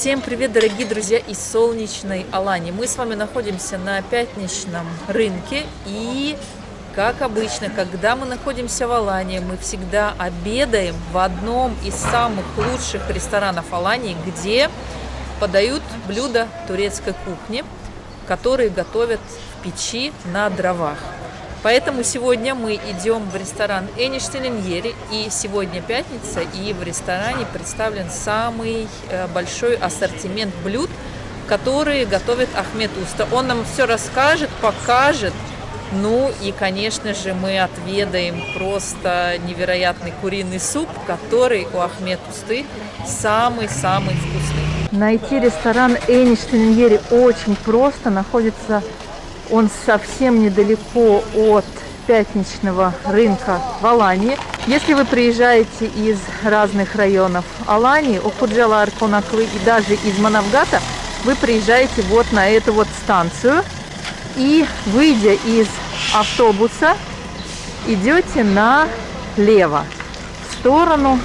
Всем привет, дорогие друзья из солнечной Алании. Мы с вами находимся на пятничном рынке и, как обычно, когда мы находимся в Алании, мы всегда обедаем в одном из самых лучших ресторанов Алании, где подают блюда турецкой кухни, которые готовят в печи на дровах. Поэтому сегодня мы идем в ресторан Эништеленьери, и сегодня пятница, и в ресторане представлен самый э, большой ассортимент блюд, которые готовит Ахмед Уста. Он нам все расскажет, покажет, ну и, конечно же, мы отведаем просто невероятный куриный суп, который у Ахмед Усты самый-самый вкусный. Найти ресторан Эништеленьери очень просто, находится он совсем недалеко от пятничного рынка в Алании. Если вы приезжаете из разных районов Алании, Окуджалар, Конаклы и даже из Манавгата, вы приезжаете вот на эту вот станцию и, выйдя из автобуса, идете налево, в сторону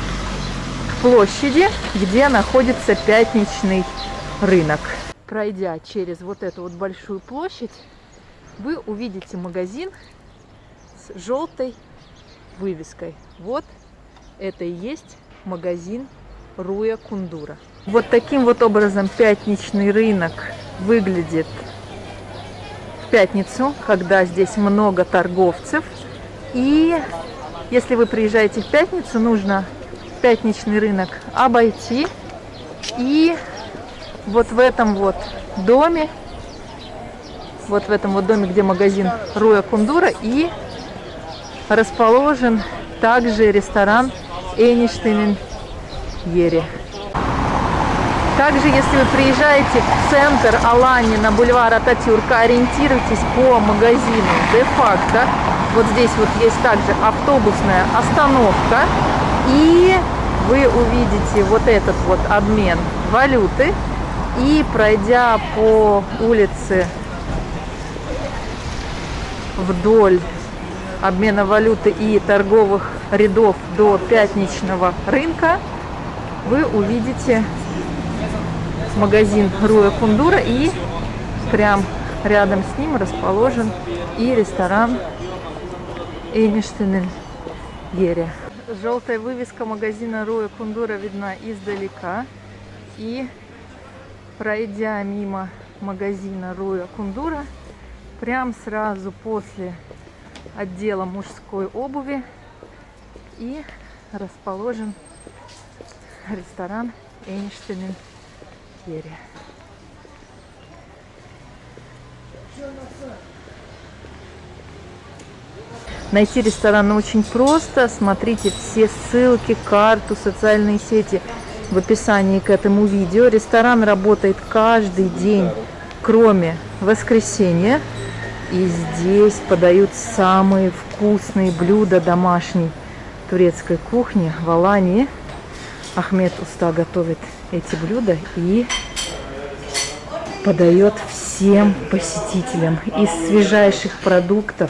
площади, где находится пятничный рынок. Пройдя через вот эту вот большую площадь, вы увидите магазин с желтой вывеской. Вот это и есть магазин Руя Кундура. Вот таким вот образом пятничный рынок выглядит в пятницу, когда здесь много торговцев. И если вы приезжаете в пятницу, нужно пятничный рынок обойти. И вот в этом вот доме вот в этом вот доме, где магазин Руя Кундура, и расположен также ресторан Эништейн Ери. Также, если вы приезжаете в центр Алани на бульвар Ататюрка, ориентируйтесь по магазину де-факто. Вот здесь вот есть также автобусная остановка. И вы увидите вот этот вот обмен валюты. И пройдя по улице вдоль обмена валюты и торговых рядов до пятничного рынка, вы увидите магазин Руя Кундура и прям рядом с ним расположен и ресторан Эйништенель Ере. Желтая вывеска магазина Руя Кундура видна издалека. И пройдя мимо магазина Руя Кундура, прям сразу после отдела мужской обуви и расположен ресторан Эйнштейн Керри. Найти ресторан очень просто. Смотрите все ссылки, карту, социальные сети в описании к этому видео. Ресторан работает каждый день, кроме воскресенья. И здесь подают самые вкусные блюда домашней турецкой кухни в Алании. Ахмед Уста готовит эти блюда и подает всем посетителям из свежайших продуктов,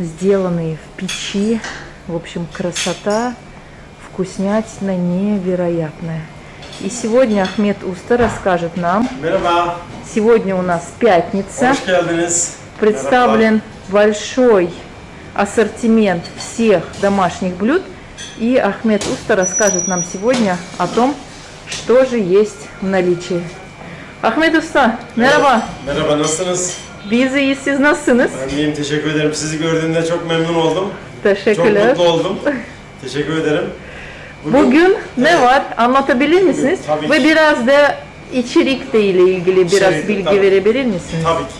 сделанные в печи. В общем, красота, вкуснятина невероятная. И сегодня Ахмед Уста расскажет нам. Сегодня у нас пятница. Представлен большой ассортимент всех домашних блюд. И Ахмед Уста расскажет нам сегодня о том, что же есть в наличии. Ahmet Usta, merhaba. Merhaba, nasılsınız? Biz iyiyiz, siz nasılsınız? Ben iyiyim, teşekkür ederim. Sizi gördüğümde çok memnun oldum. Teşekkürler. Çok mutlu oldum. teşekkür ederim. Bugün ne var? Anlatabilir misiniz? Tabii Ve biraz da içerikle ilgili biraz İçerikle, bilgi tabii. verebilir misiniz? Tabii ki.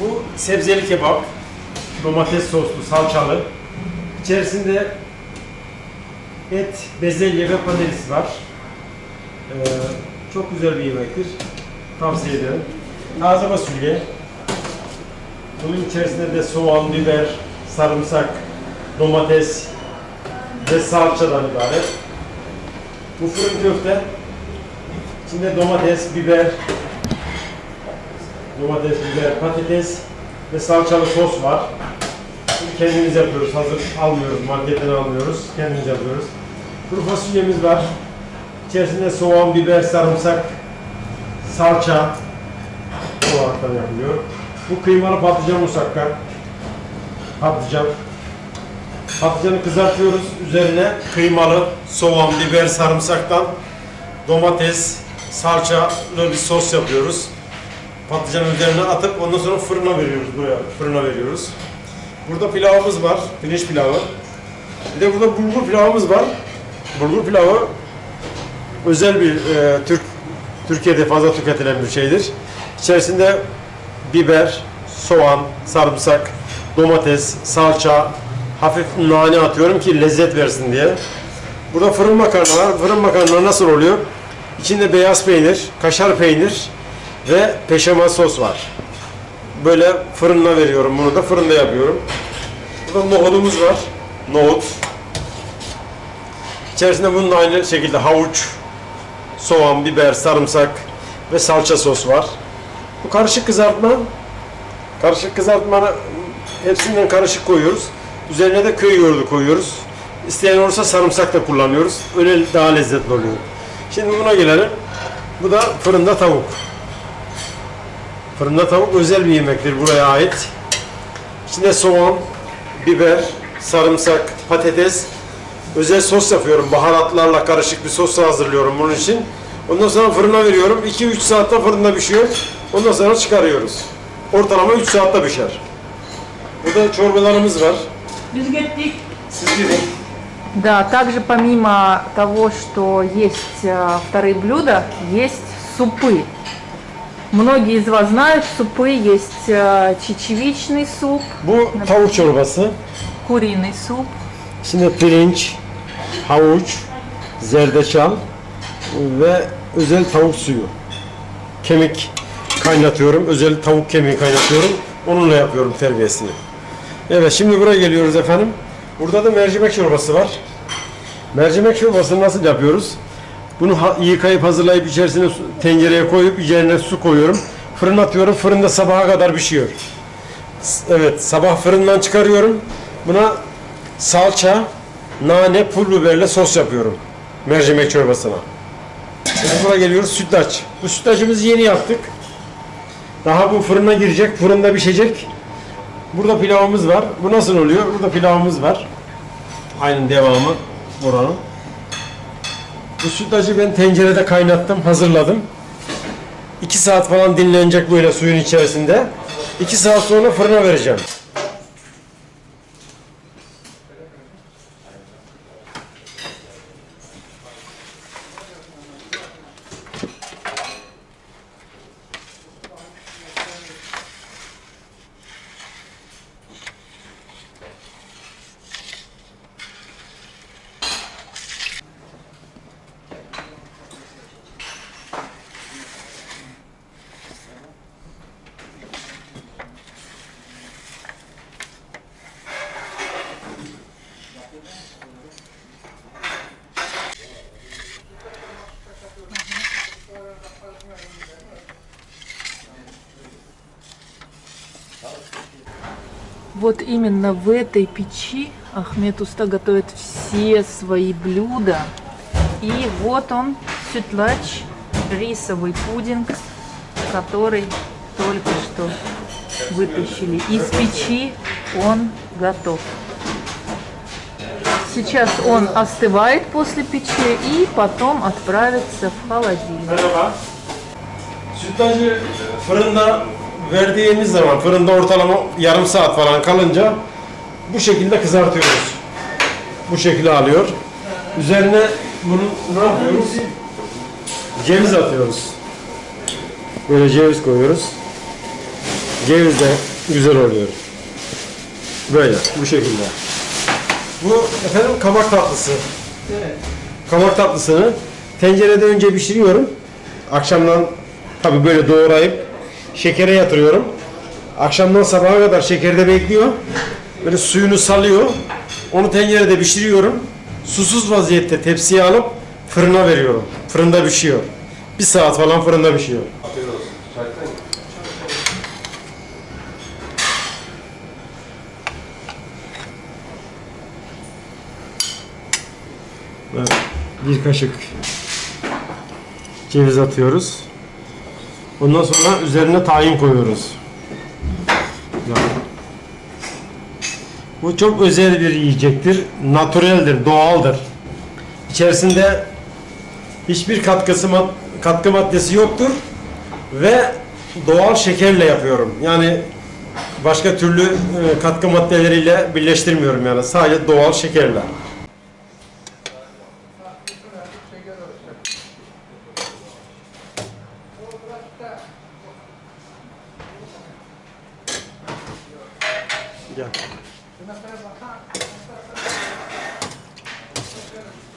Bu sebzeli kebap, domates soslu, salçalı. İçerisinde et, bezelye ve patates var. Ee, çok güzel bir yemektir. Tavsiye ederim. Taze fasulye. Bunun içerisinde de soğan, biber, sarımsak, domates ve salçadan ibaret. Bu fırın köfte. İçinde domates, biber, domates, biber, patates ve salçalı sos var. Kendimiz yapıyoruz. Hazır almıyoruz. Marketten almıyoruz. Kendimiz yapıyoruz. Kuru fasulyemiz var. İçerisinde soğan, biber, sarımsak, salça olaraktan yapılıyor. Bu kıymalı patlıcan musakka. Patlıcan. Patlıcanı kızartıyoruz. Üzerine kıymalı soğan, biber, sarımsaktan domates, salçalı bir sos yapıyoruz. Patlıcanın üzerine atıp ondan sonra fırına veriyoruz buraya. Fırına veriyoruz. Burada pilavımız var. Pirinç pilavı. Bir de burada bulgur pilavımız var. Bulgur pilavı özel bir e, Türk Türkiye'de fazla tüketilen bir şeydir. İçerisinde biber, soğan, sarımsak, domates, salça, hafif nane atıyorum ki lezzet versin diye. Burada fırın makarna var. Fırın makarna nasıl oluyor? İçinde beyaz peynir, kaşar peynir ve peşamel sos var. Böyle fırına veriyorum bunu da fırında yapıyorum. Burada nohudumuz var. Nohut. İçerisinde bunun aynı şekilde havuç, soğan, biber, sarımsak ve salça sos var. Bu karışık kızartma. Karışık kızartma hepsinden karışık koyuyoruz. Üzerine de köy yoğurdu koyuyoruz. İsteyen olursa sarımsak da kullanıyoruz. Öyle daha lezzetli oluyor. Şimdi buna gelelim. Bu da fırında tavuk. Fırında tavuk özel bir yemektir buraya ait. İçinde soğan, biber, sarımsak, patates, özel sos yapıyorum. Baharatlarla karışık bir sos hazırlıyorum bunun için. Ondan sonra fırına veriyorum. 2-3 saatte fırında pişiyor. Ondan sonra çıkarıyoruz. Ortalama 3 saatte pişer. Burada çorbalarımız var. Biz gittik. Siz gidin. Да, также помимо того, что есть э, вторые блюда, есть супы. Многие из вас знают, супы есть э, чечевичный суп, Bu tavuk çorbası. куриный суп, İçinde pirinç, havuç, zerdeçal ve özel tavuk suyu. Kemik kaynatıyorum. Özel tavuk kemiği kaynatıyorum. Onunla yapıyorum terbiyesini. Evet şimdi buraya geliyoruz efendim. Burada da mercimek çorbası var. Mercimek çorbasını nasıl yapıyoruz? Bunu yıkayıp hazırlayıp içerisine tencereye koyup üzerine su koyuyorum. Fırına atıyorum. Fırında sabaha kadar pişiyor. Evet sabah fırından çıkarıyorum. Buna salça, nane, pul biberle sos yapıyorum. Mercimek çorbasına. Şimdi buraya geliyoruz sütlaç. Bu sütlacımızı yeni yaptık. Daha bu fırına girecek, fırında pişecek. Burada pilavımız var. Bu nasıl oluyor? Burada pilavımız var. Aynı devamı buranın. Bu sütlacı ben tencerede kaynattım, hazırladım. 2 saat falan dinlenecek böyle suyun içerisinde. 2 saat sonra fırına vereceğim. Вот именно в этой печи Ахмед Уста готовит все свои блюда. И вот он, сютлач, рисовый пудинг, который только что вытащили из печи. Он готов. Сейчас он остывает после печи и потом отправится в холодильник. Verdiğimiz zaman fırında ortalama yarım saat falan kalınca bu şekilde kızartıyoruz. Bu şekilde alıyor. Üzerine bunu ne yapıyoruz? Ceviz atıyoruz. Böyle ceviz koyuyoruz. Ceviz de güzel oluyor. Böyle bu şekilde. Bu efendim kabak tatlısı. Kabak tatlısını tencerede önce pişiriyorum. Akşamdan tabi böyle doğrayıp şekere yatırıyorum. Akşamdan sabaha kadar şekerde bekliyor. Böyle suyunu salıyor. Onu tencerede pişiriyorum. Susuz vaziyette tepsiye alıp fırına veriyorum. Fırında pişiyor. Bir saat falan fırında pişiyor. Bir kaşık Ceviz atıyoruz. Ondan sonra üzerine tahin koyuyoruz. Bu çok özel bir yiyecektir. Natüreldir, doğaldır. İçerisinde hiçbir katkısı katkı maddesi yoktur ve doğal şekerle yapıyorum. Yani başka türlü e, katkı maddeleriyle birleştirmiyorum yani sadece doğal şekerle.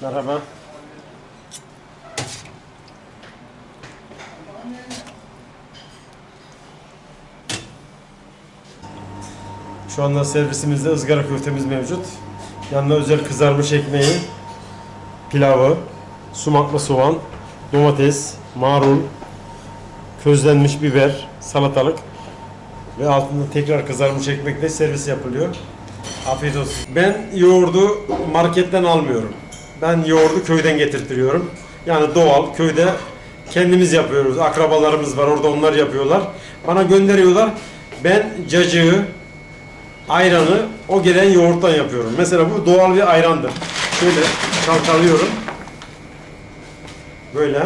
Merhaba. Şu anda servisimizde ızgara köftemiz mevcut. Yanında özel kızarmış ekmeği, pilavı, sumaklı soğan, domates, marul, közlenmiş biber, salatalık ve altında tekrar kızarmış ekmekle servis yapılıyor. Afiyet olsun. Ben yoğurdu marketten almıyorum. Ben yoğurdu köyden getirtiyorum. Yani doğal, köyde kendimiz yapıyoruz. Akrabalarımız var orada onlar yapıyorlar. Bana gönderiyorlar. Ben cacığı, ayranı o gelen yoğurttan yapıyorum. Mesela bu doğal bir ayrandır. Şöyle çalkalıyorum. Böyle.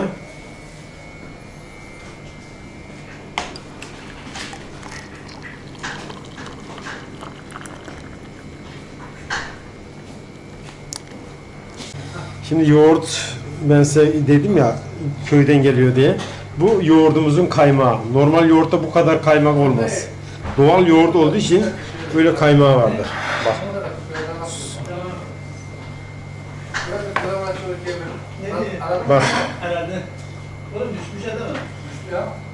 Şimdi yoğurt ben size dedim ya köyden geliyor diye. Bu yoğurdumuzun kaymağı. Normal yoğurtta bu kadar kaymak olmaz. Doğal yoğurt olduğu için böyle kaymağı vardır. Bak. Bak.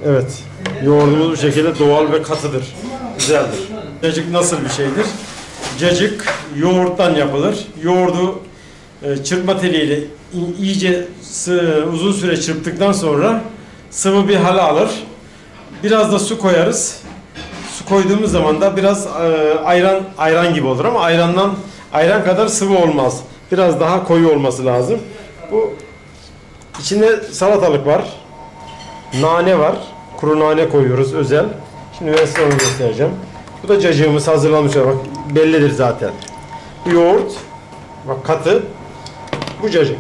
Evet. Yoğurdumuz bu şekilde doğal ve katıdır. Güzeldir. Cacık nasıl bir şeydir? Cacık yoğurttan yapılır. Yoğurdu çırpma teliyle iyice uzun süre çırptıktan sonra sıvı bir hale alır. Biraz da su koyarız. Su koyduğumuz zaman da biraz e, ayran ayran gibi olur ama ayrandan ayran kadar sıvı olmaz. Biraz daha koyu olması lazım. Bu içinde salatalık var. Nane var. Kuru nane koyuyoruz özel. Şimdi ben size onu göstereceğim. Bu da cacığımız hazırlanmış. Bak bellidir zaten. Yoğurt. Bak katı. Bu cacık.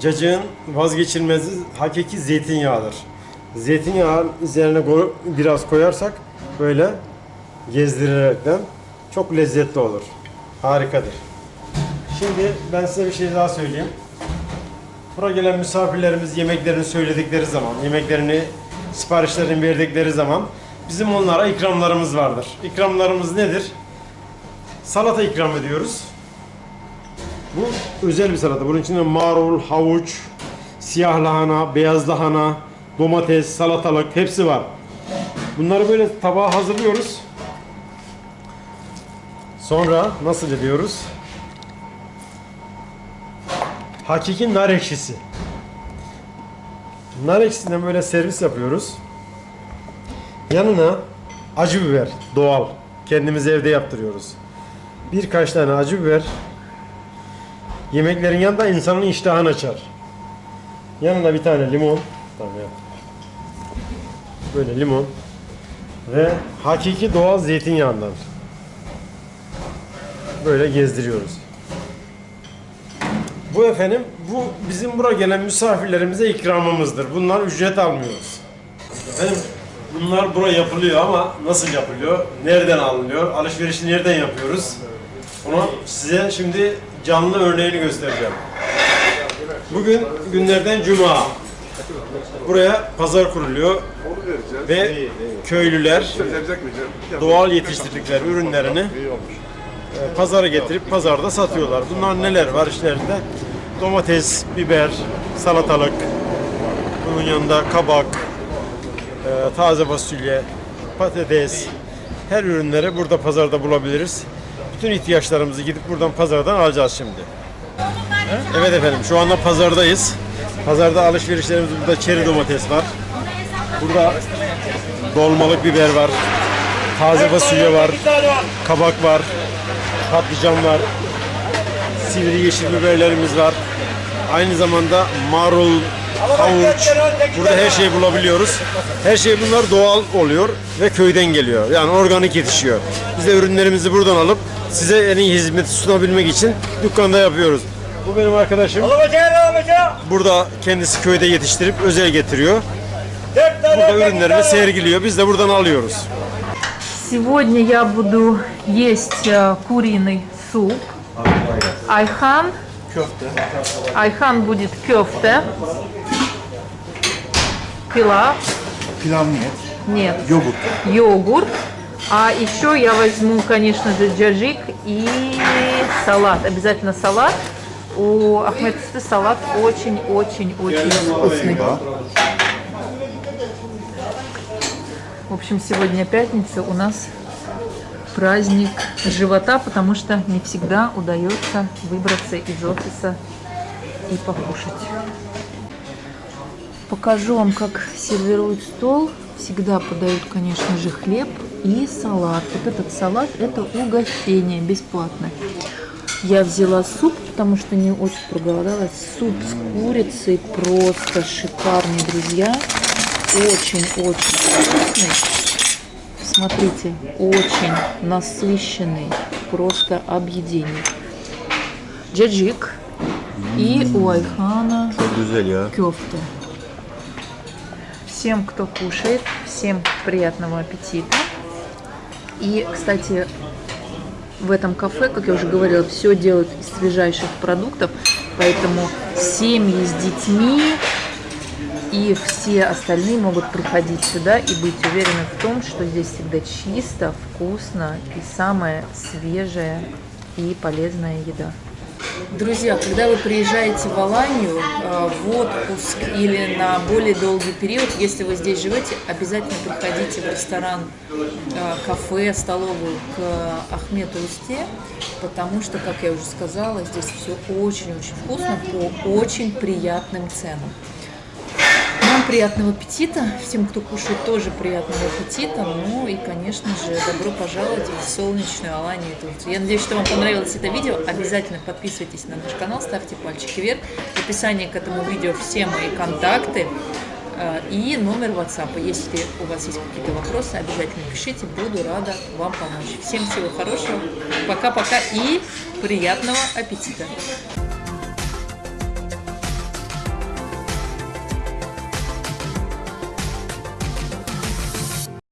Cacığın vazgeçilmezi hakiki zeytinyağıdır. Zeytinyağı üzerine biraz koyarsak böyle gezdirilerekten çok lezzetli olur. Harikadır. Şimdi ben size bir şey daha söyleyeyim. Buraya gelen misafirlerimiz yemeklerini söyledikleri zaman, yemeklerini, siparişlerini verdikleri zaman bizim onlara ikramlarımız vardır. İkramlarımız nedir? Salata ikram ediyoruz. Bu özel bir salata. Bunun içinde marul, havuç, siyah lahana, beyaz lahana, domates, salatalık hepsi var. Bunları böyle tabağa hazırlıyoruz. Sonra nasıl ediyoruz? Hakiki nar ekşisi. Nar ekşisinden böyle servis yapıyoruz. Yanına acı biber, doğal. Kendimiz evde yaptırıyoruz. Birkaç tane acı biber. Yemeklerin yanında insanın iştahını açar. Yanına bir tane limon. Tamam yap. Böyle limon. Ve hakiki doğal zeytinyağından. Böyle gezdiriyoruz. Bu efendim, bu bizim buraya gelen misafirlerimize ikramımızdır. Bunlar ücret almıyoruz. Efendim, bunlar buraya yapılıyor ama nasıl yapılıyor? Nereden alınıyor? Alışverişi nereden yapıyoruz? Onu size şimdi canlı örneğini göstereceğim. Bugün günlerden cuma. Buraya pazar kuruluyor ve köylüler doğal yetiştirdikleri ürünlerini pazara getirip pazarda satıyorlar. Bunlar neler var işlerinde? Domates, biber, salatalık, bunun yanında kabak, e, taze fasulye, patates, her ürünleri burada pazarda bulabiliriz. Bütün ihtiyaçlarımızı gidip buradan pazardan alacağız şimdi. Evet efendim şu anda pazardayız. Pazarda alışverişlerimiz burada çeri domates var. Burada dolmalık biber var, taze fasulye var, kabak var, patlıcan var, sivri yeşil biberlerimiz var. Aynı zamanda marul, havuç, burada her şeyi bulabiliyoruz. Her şey bunlar doğal oluyor ve köyden geliyor. Yani organik yetişiyor. Biz de ürünlerimizi buradan alıp size en iyi hizmeti sunabilmek için dükkanda yapıyoruz. Bu benim arkadaşım. Burada kendisi köyde yetiştirip özel getiriyor. Burada ürünlerini sergiliyor. Biz de buradan alıyoruz. Сегодня я буду есть э, куриный суп. Айхан. Айхан будет кёфте. Пилав. Pilav нет. Нет. Йогурт. Йогурт. А еще я возьму, конечно же, джаджик и салат. Обязательно салат. У Ахмед салат очень-очень-очень вкусный. Да. В общем, сегодня пятница, у нас праздник живота, потому что не всегда удается выбраться из офиса и покушать. Покажу вам, как сервируют стол. Всегда подают, конечно же, хлеб и салат. Вот этот салат – это угощение бесплатное. Я взяла суп, потому что не очень проголодалась. Суп с курицей просто шикарный, друзья. Очень-очень вкусный. Смотрите, очень насыщенный, просто объедение. Джаджик и у Айхана ya. кёфта. Всем, кто кушает, всем приятного аппетита. И, кстати, в этом кафе, как я уже говорила, все делают из свежайших продуктов, поэтому семьи с детьми и все остальные могут приходить сюда и быть уверены в том, что здесь всегда чисто, вкусно и самая свежая и полезная еда. Друзья, когда вы приезжаете в Аланию э, в отпуск или на более долгий период, если вы здесь живете, обязательно приходите в ресторан, э, кафе, столовую к Ахмету Усте, потому что, как я уже сказала, здесь все очень-очень вкусно по очень приятным ценам. Приятного аппетита, всем, кто кушает, тоже приятного аппетита. Ну и, конечно же, добро пожаловать в солнечную Аланию. Я надеюсь, что вам понравилось это видео. Обязательно подписывайтесь на наш канал, ставьте пальчики вверх. В описании к этому видео все мои контакты э, и номер WhatsApp. Если у вас есть какие-то вопросы, обязательно пишите, буду рада вам помочь. Всем всего хорошего, пока-пока и приятного аппетита!